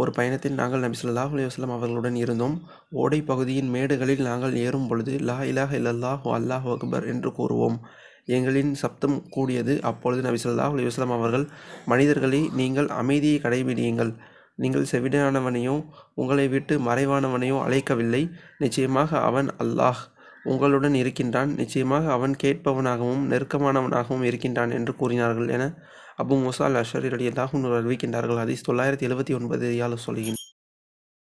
ஒரு பயணத்தில் நாங்கள் நபி சொல்லாஹ் அலைஹி அவர்களுடன் இருந்தோம். ஓடை பகுதியின் மேடுகளில் நாங்கள் ஏறும் பொழுது லா இலாஹ இல்லல்லாஹு அல்லாஹ் அக்பர் என்று கூறுவோம். எங்களின் சப்தம் கூடியது. அப்பொழுது நபி சொல்லாஹ் அலைஹி அவர்கள் மனிதர்களை நீங்கள் அமைதியை கடைபிடியுங்கள் நீங்கள் செவிடானவனையோ உங்களை விட்டு மறைவானவனையோ அழைக்கவில்லை. நிச்சயமாக அவன் அல்லாஹ் உங்களுடன் இருக்கின்றான். நிச்சயமாக அவன் கேட்பவனாகவும் நெருக்கமானவனாகவும் இருக்கின்றான் என்று கூறினார்கள் என அபூ மூஸா அல் அஷ்அரி ரலியல்லாஹு அறிவிக்கின்றார்கள். ஹதீஸ் தொள்ளாயிரத்தி எழுபத்தி ஒன்பது ரியால் சொல்கின்